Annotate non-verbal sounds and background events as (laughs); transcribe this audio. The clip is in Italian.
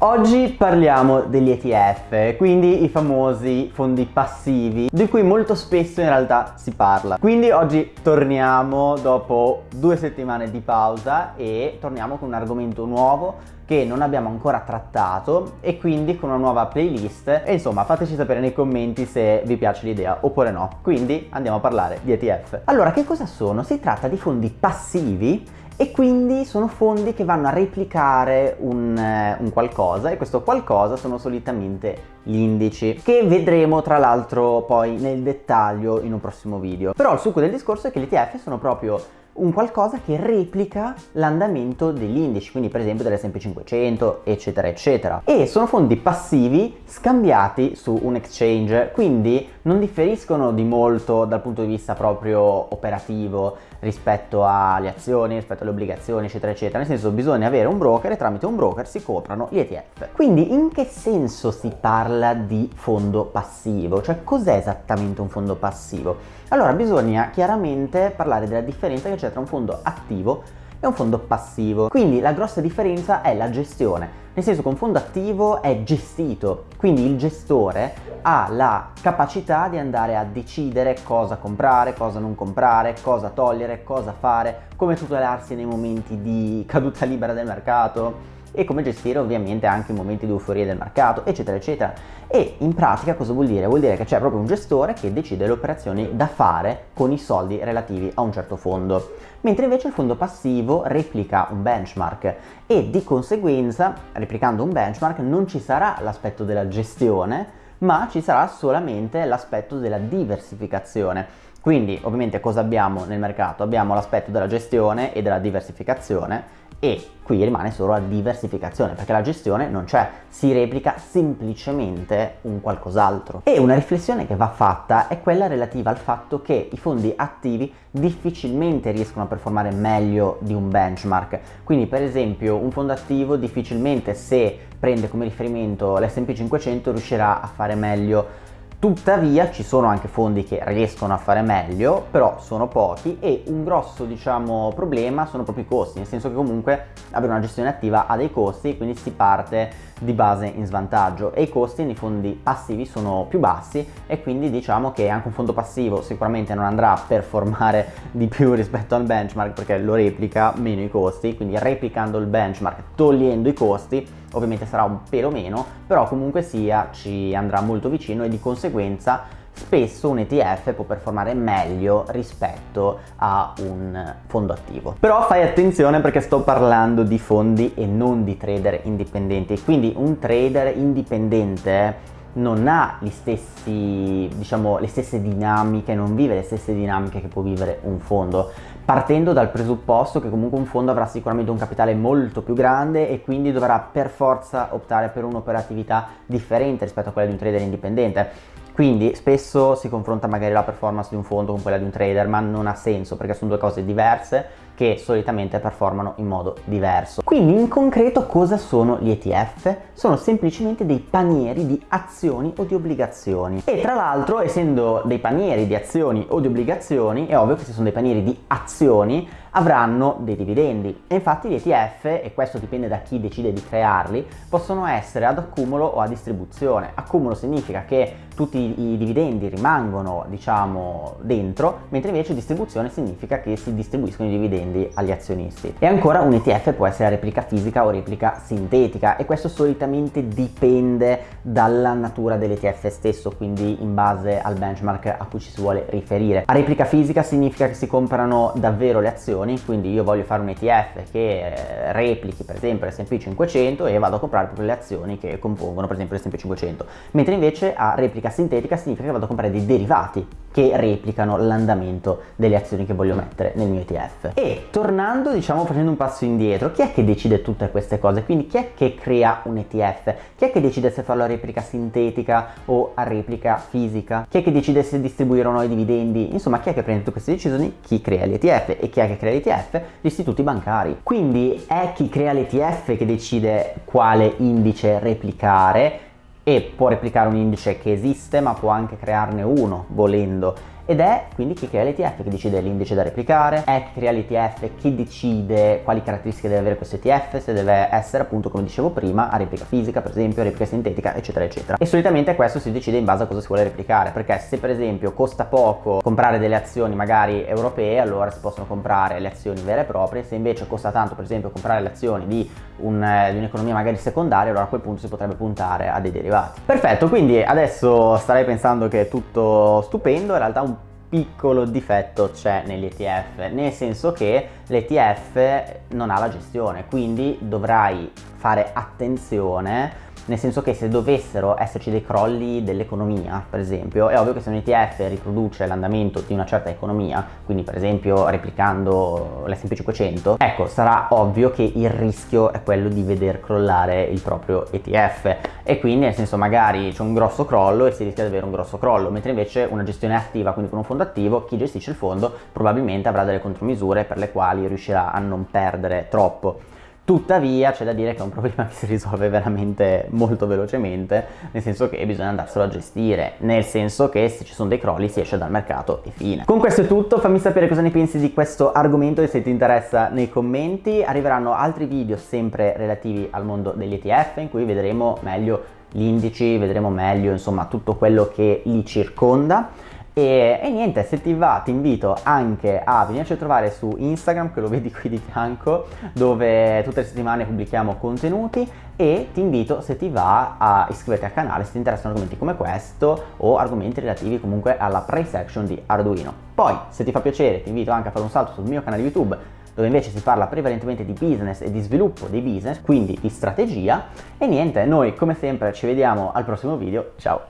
Oggi parliamo degli ETF, quindi i famosi fondi passivi, di cui molto spesso in realtà si parla. Quindi oggi torniamo dopo due settimane di pausa e torniamo con un argomento nuovo che non abbiamo ancora trattato e quindi con una nuova playlist e insomma fateci sapere nei commenti se vi piace l'idea oppure no. Quindi andiamo a parlare di ETF. Allora che cosa sono? Si tratta di fondi passivi e quindi sono fondi che vanno a replicare un, eh, un, qualcosa e questo qualcosa sono solitamente gli indici che vedremo tra l'altro poi nel dettaglio in un prossimo video. Però il succo del discorso è che gli ETF sono proprio un qualcosa che replica l'andamento degli indici, quindi per esempio dell'S&P 500, eccetera, eccetera. E sono fondi passivi scambiati su un exchange, quindi non differiscono di molto dal punto di vista proprio operativo rispetto alle azioni, rispetto alle obbligazioni, eccetera, eccetera. Nel senso bisogna avere un broker e tramite un broker si comprano gli ETF. Quindi in che senso si parla di fondo passivo? Cioè cos'è esattamente un fondo passivo? Allora bisogna chiaramente parlare della differenza che c'è tra un fondo attivo e un fondo passivo. Quindi la grossa differenza è la gestione, nel senso che un fondo attivo è gestito, quindi il gestore ha la capacità di andare a decidere cosa comprare, cosa non comprare, cosa togliere, cosa fare, come tutelarsi nei momenti di caduta libera del mercato, e come gestire ovviamente anche i momenti di euforia del mercato eccetera eccetera e in pratica cosa vuol dire? Vuol dire che c'è proprio un gestore che decide le operazioni da fare con i soldi relativi a un certo fondo mentre invece il fondo passivo replica un benchmark e di conseguenza replicando un benchmark non ci sarà l'aspetto della gestione ma ci sarà solamente l'aspetto della diversificazione quindi ovviamente cosa abbiamo nel mercato? Abbiamo l'aspetto della gestione e della diversificazione e qui rimane solo la diversificazione perché la gestione non c'è, si replica semplicemente un qualcos'altro. E una riflessione che va fatta è quella relativa al fatto che i fondi attivi difficilmente riescono a performare meglio di un benchmark. Quindi per esempio un fondo attivo difficilmente se prende come riferimento l'S&P 500 riuscirà a fare meglio Tuttavia ci sono anche fondi che riescono a fare meglio, però sono pochi e un grosso diciamo, problema sono proprio i costi, nel senso che comunque avere una gestione attiva ha dei costi, quindi si parte di base in svantaggio e i costi nei fondi passivi sono più bassi e quindi diciamo che anche un fondo passivo sicuramente non andrà a performare (laughs) di più rispetto al benchmark perché lo replica meno i costi, quindi replicando il benchmark, togliendo i costi, ovviamente sarà un pelo meno, però comunque sia ci andrà molto vicino e di conseguenza spesso un ETF può performare meglio rispetto a un fondo attivo. Però fai attenzione perché sto parlando di fondi e non di trader indipendenti, quindi un trader indipendente non ha stessi, diciamo, le stesse dinamiche, non vive le stesse dinamiche che può vivere un fondo partendo dal presupposto che comunque un fondo avrà sicuramente un capitale molto più grande e quindi dovrà per forza optare per un'operatività differente rispetto a quella di un trader indipendente. Quindi spesso si confronta magari la performance di un fondo con quella di un trader, ma non ha senso perché sono due cose diverse che solitamente performano in modo diverso. Quindi in concreto cosa sono gli ETF? Sono semplicemente dei panieri di azioni o di obbligazioni e tra l'altro essendo dei panieri di azioni o di obbligazioni è ovvio che se sono dei panieri di azioni avranno dei dividendi e infatti gli ETF, e questo dipende da chi decide di crearli, possono essere ad accumulo o a distribuzione. Accumulo significa che tutti i dividendi rimangono diciamo dentro, mentre invece distribuzione significa che si distribuiscono i dividendi agli azionisti. E ancora un ETF può essere replica fisica o replica sintetica e questo solitamente dipende dalla natura dell'ETF stesso, quindi in base al benchmark a cui ci si vuole riferire. A replica fisica significa che si comprano davvero le azioni azioni, quindi io voglio fare un ETF che eh, replichi per esempio l'S&P 500 e vado a comprare proprio le azioni che compongono per esempio l'S&P 500, mentre invece a replica sintetica significa che vado a comprare dei derivati che replicano l'andamento delle azioni che voglio mettere nel mio ETF. E tornando, diciamo, facendo un passo indietro, chi è che decide tutte queste cose? Quindi chi è che crea un ETF? Chi è che decide se farlo a replica sintetica o a replica fisica? Chi è che decide se distribuire o no i dividendi? Insomma, chi è che prende tutte queste decisioni? Chi crea l'ETF e chi è che crea l'ETF? Gli istituti bancari. Quindi è chi crea l'ETF che decide quale indice replicare e può replicare un indice che esiste ma può anche crearne uno volendo ed è quindi chi crea l'ETF che decide l'indice da replicare, è chi crea l'ETF che decide quali caratteristiche deve avere questo ETF, se deve essere appunto come dicevo prima a replica fisica per esempio, a replica sintetica eccetera eccetera. E solitamente questo si decide in base a cosa si vuole replicare perché se per esempio costa poco comprare delle azioni magari europee allora si possono comprare le azioni vere e proprie. Se invece costa tanto per esempio comprare le azioni di, un, un'economia magari secondaria allora a quel punto si potrebbe puntare a dei derivati. Perfetto quindi adesso starei pensando che è tutto stupendo. In realtà un piccolo difetto c'è negli ETF, nel senso che l'ETF non ha la gestione, quindi dovrai fare attenzione nel senso che se dovessero esserci dei crolli dell'economia, per esempio, è ovvio che se un ETF riproduce l'andamento di una certa economia, quindi per esempio replicando l'S&P 500, ecco, sarà ovvio che il rischio è quello di veder crollare il proprio ETF e quindi nel senso magari c'è un grosso crollo e si rischia di avere un grosso crollo, mentre invece una gestione attiva, quindi con un fondo attivo, chi gestisce il fondo probabilmente avrà delle contromisure per le quali riuscirà a non perdere troppo. Tuttavia c'è da dire che è un problema che si risolve veramente molto velocemente, nel senso che bisogna andarselo a gestire, nel senso che se ci sono dei crolli si esce dal mercato e fine. Con questo è tutto, fammi sapere cosa ne pensi di questo argomento e se ti interessa nei commenti. Arriveranno altri video sempre relativi al mondo degli ETF in cui vedremo meglio gli indici, vedremo meglio insomma tutto quello che li circonda. E, e, niente, se ti va ti invito anche a venirci a trovare su Instagram, che lo vedi qui di fianco, dove tutte le settimane pubblichiamo contenuti e ti invito se ti va a iscriverti al canale se ti interessano argomenti come questo o argomenti relativi comunque alla price action di Arduino. Poi, se ti fa piacere, ti invito anche a fare un salto sul mio canale YouTube dove invece si parla prevalentemente di business e di sviluppo dei business, quindi di strategia. E niente, noi come sempre ci vediamo al prossimo video, ciao!